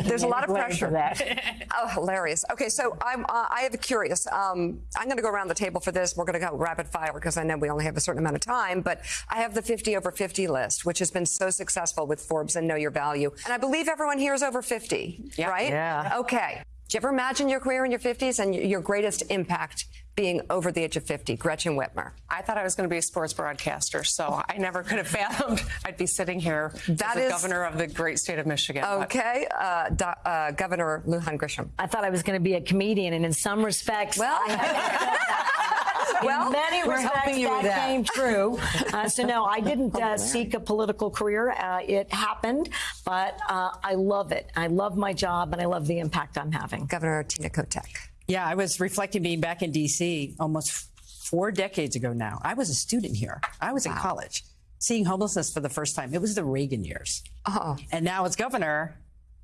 There's a lot of pressure. that. Oh, hilarious. Okay, so I'm uh, I have a curious. Um, I'm going to go around the table for this. We're going to go rapid fire because I know we only have a certain amount of time. But I have the 50 over 50 list, which has been so successful with Forbes and Know Your Value. And I believe everyone here is over 50, right? Yeah. Okay. Do you ever imagine your career in your 50s and your greatest impact being over the age of 50? Gretchen Whitmer. I thought I was going to be a sports broadcaster, so I never could have fathomed I'd be sitting here That as the governor of the great state of Michigan. Okay, uh, Do- uh, Governor Lujan Grisham. I thought I was going to be a comedian, and in some respects, Well- I have Well, in many we're respects, helping you that, that. came true. Uh, so no, I didn't uh, seek a political career. Uh, it happened, but uh, I love it. I love my job, and I love the impact I'm having. Governor Tina Kotek. Yeah, I was reflecting being back in D.C. almost four decades ago now. I was a student here. I was in college, seeing homelessness for the first time. It was the Reagan years. Oh. And now as governor,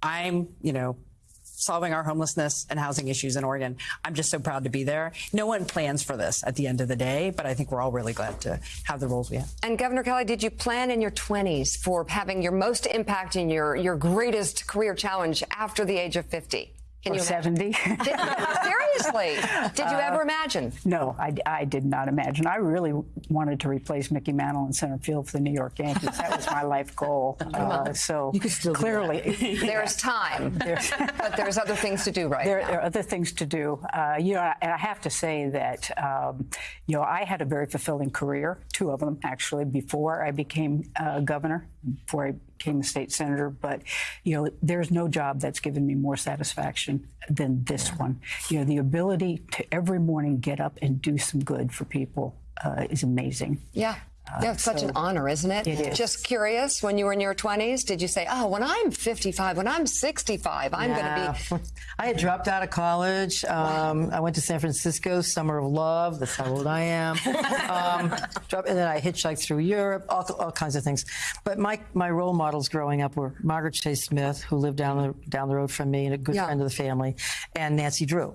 I'm, you know, solving our homelessness and housing issues in Oregon. I'm just so proud to be there. No one plans for this at the end of the day, but I think we're all really glad to have the roles we have. And Governor Kelly, did you plan in your 20s for having your most impact in your, your greatest career challenge after the age of 50? Can Or you 70? Did- seriously, did you ever imagine? No, I, I did not imagine. I really wanted to replace Mickey Mantle in center field for the New York Yankees. That was my life goal. Uh, so clearly, There's time, but there's other things to do right there, now. there are other things to do. Uh, you know, and I have to say that um, you know I had a very fulfilling career, two of them actually, before I became uh, governor, before I became a state senator. But you know, there's no job that's given me more satisfaction than this one. You know, the ability to every morning get up and do some good for people uh, is amazing. Yeah. Yeah, it's such an honor, isn't it? It is. Just curious, when you were in your 20s, did you say, oh, when I'm 55, when I'm 65, I'm going to be. I had dropped out of college. Um, I went to San Francisco, Summer of Love. That's how old I am. Um, dropped, and then I hitchhiked through Europe, all, all kinds of things. But my, my role models growing up were Margaret Chase Smith, who lived down the, down the road from me and a good Yeah. friend of the family, and Nancy Drew.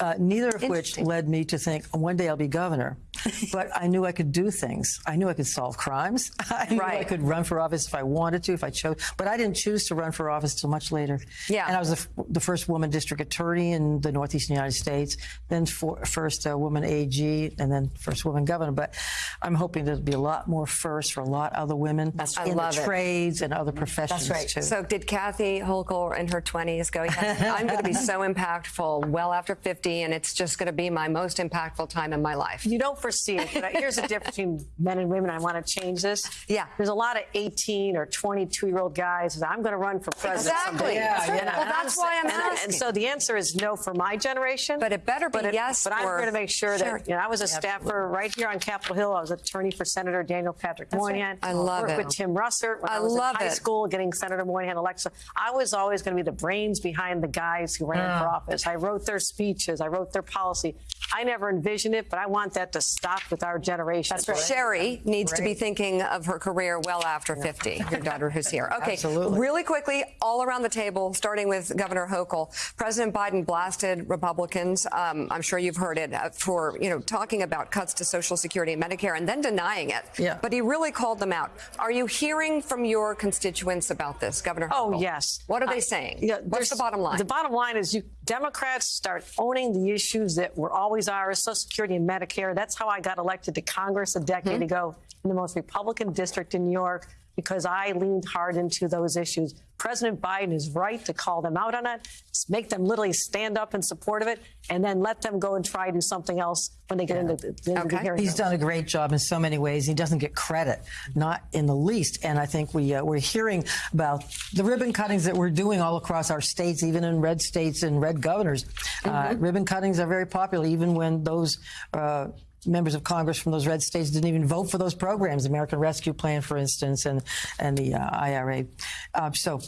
Uh, neither of which led me to think one day I'll be governor. but I knew I could do things. I knew I could solve crimes. I knew I could run for office if I wanted to, if I chose. But I didn't choose to run for office till much later. Yeah. And I was the, f- the first woman district attorney in the Northeastern United States, then for, first uh, woman AG, and then first woman governor. But I'm hoping there'll be a lot more firsts for a lot of other women I in the it. trades and other professions That's right. too. So did Kathy Hochul in her 20s go, yes, I'm going to be so impactful well after 50, and it's just going to be my most impactful time in my life? You don't foresee it, but here's the difference between men and women. I want to change this. Yeah. There's a lot of 18 or 22 year old guys that I'm going to run for president. Exactly. someday. Yeah, And yeah. I- Well, that's why I'm and, asking. And so the answer is no for my generation. But it better be but yes But I'm going to make sure Sure. that, you know, I was a staffer right here on Capitol Hill. I was attorney for Senator Daniel Patrick Moynihan. I love worked it. with Tim Russert when I I, was love in high it. school getting Senator Moynihan elected. I was always going to be the brains behind the guys who ran for Ah. office. I wrote their speeches. I wrote their policy. I never envisioned it, but I want that to stop with our generation. That's Sherry needs to be thinking of her career well after 50, your daughter who's here. Okay, Absolutely. really quickly, all around the table, starting with Governor Hochul. President Biden blasted Republicans. Um, I'm sure you've heard it uh, for, you know, talking about cuts to Social Security and Medicare and then denying it. Yeah. But he really called them out. Are you hearing from your constituents about this, Governor Oh yes. What are they Uh, saying? yeah, What's the bottom line? The bottom line is you Democrats start owning the issues that were always ours, Social Security and Medicare. That's how I got elected to Congress a decade Hmm? ago in the most Republican district in New York because I leaned hard into those issues. President Biden is right to call them out on it, make them literally stand up in support of it, and then let them go and try to do something else when they get into the, into the Okay. hearing. He's done a great job in so many ways. He doesn't get credit, not in the least. And I think we uh, we're hearing about the ribbon cuttings that we're doing all across our states, even in red states and red governors. Uh, ribbon cuttings are very popular, even when those. Uh, Members of Congress from those red states didn't even vote for those programs, the American Rescue Plan, for instance, and and the uh, IRA. Uh, so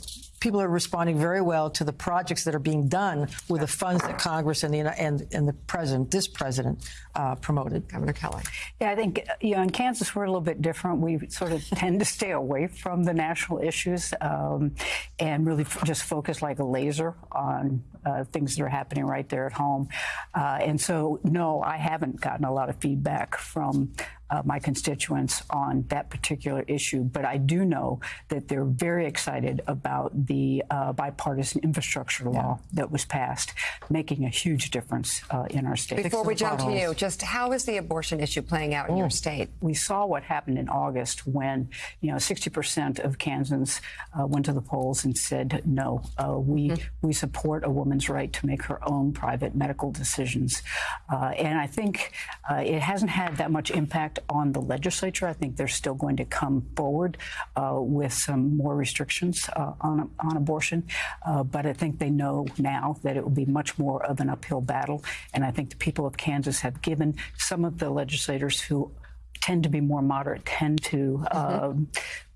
people are responding very well to the projects that are being done with the funds that Congress and the and and the president, this president, uh, promoted. Governor Kelly. Yeah, I think, you know, in Kansas, we're a little bit different. We sort of tend to stay away from the national issues um, and really just focus like a laser on uh, things that are happening right there at home. Uh, and so, no, I haven't gotten a lot of feedback from uh, my constituents on that particular issue. But I do know that they're very excited about the uh, bipartisan infrastructure law that was passed, making a huge difference uh, in our state. Before we jump to you, just how is the abortion issue playing out in your state? we saw what happened in August when, you know, 60% of Kansans uh, went to the polls and said, no, uh, we, we support a woman's right to make her own private medical decisions. Uh, and I think uh, it hasn't had that much impact on the legislature. I think they're still going to come forward uh, with some more restrictions uh, on, on abortion. Uh, but I think they know now that it will be much more of an uphill battle. And I think the people of Kansas have given some of the legislators who tend to be more moderate, tend to um,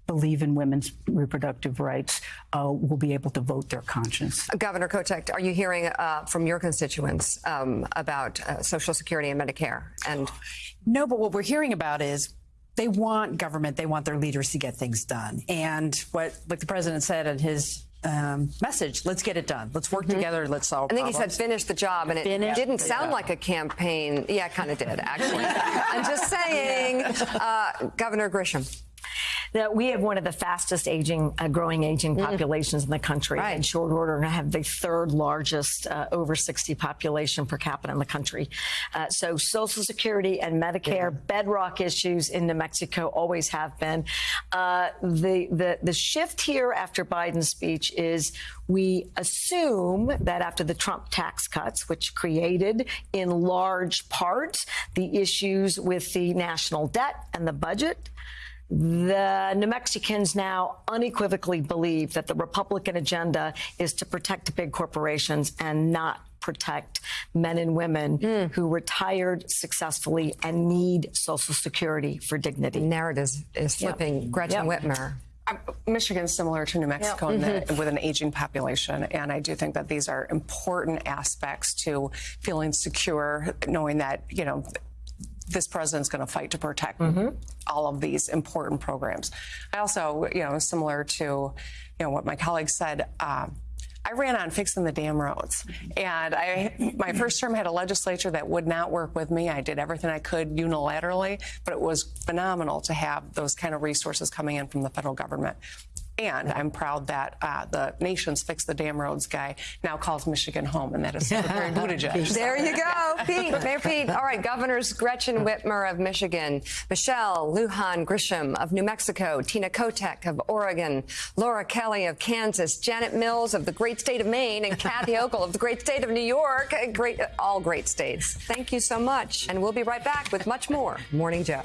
believe in women's reproductive rights, uh, will be able to vote their conscience. Governor Kotek, are you hearing uh, from your constituents um, about uh, Social Security and Medicare? And No, but what we're hearing about is they want government, they want their leaders to get things done. And what, like the president said in his um, message, let's get it done. Let's work together. Let's solve I think he said finish the job, and it Finish didn't sound job. like a campaign. Yeah, it kind of did, actually. I'm just saying, uh, Governor Grisham. That we have one of the fastest aging, uh, growing aging populations in the country. Right. In short order, and have the third largest uh, over 60 population per capita in the country. Uh, so Social Security and Medicare, bedrock issues in New Mexico, always have been. Uh, the, the, the shift here after Biden's speech is we assume that after the Trump tax cuts, which created in large part the issues with the national debt and the budget, the New Mexicans now unequivocally believe that the Republican agenda is to protect big corporations and not protect men and women who retired successfully and need Social Security for dignity. Narrative is, is flipping. Gretchen Yep. Whitmer. Um, Michigan's similar to New Mexico in that- with an aging population, and I do think that these are important aspects to feeling secure, knowing that you know this president's going to fight to protect all of these important programs. I also, you know, similar to you know what my colleagues said. Um, I ran on fixing the damn roads. And I, my first term had a legislature that would not work with me. I did everything I could unilaterally, but it was phenomenal to have those kind of resources coming in from the federal government. And I'm proud that uh, the nation's Fix the Damn Roads guy now calls Michigan home, and that is Secretary Buttigieg. There you go, Pete. Mayor Pete. All right, Governors Gretchen Whitmer of Michigan, Michelle Lujan Grisham of New Mexico, Tina Kotek of Oregon, Laura Kelly of Kansas, Janet Mills of the great state of Maine, and Kathy Hochul of the great state of New York. Great, all great states. Thank you so much. And we'll be right back with much more. Morning Joe.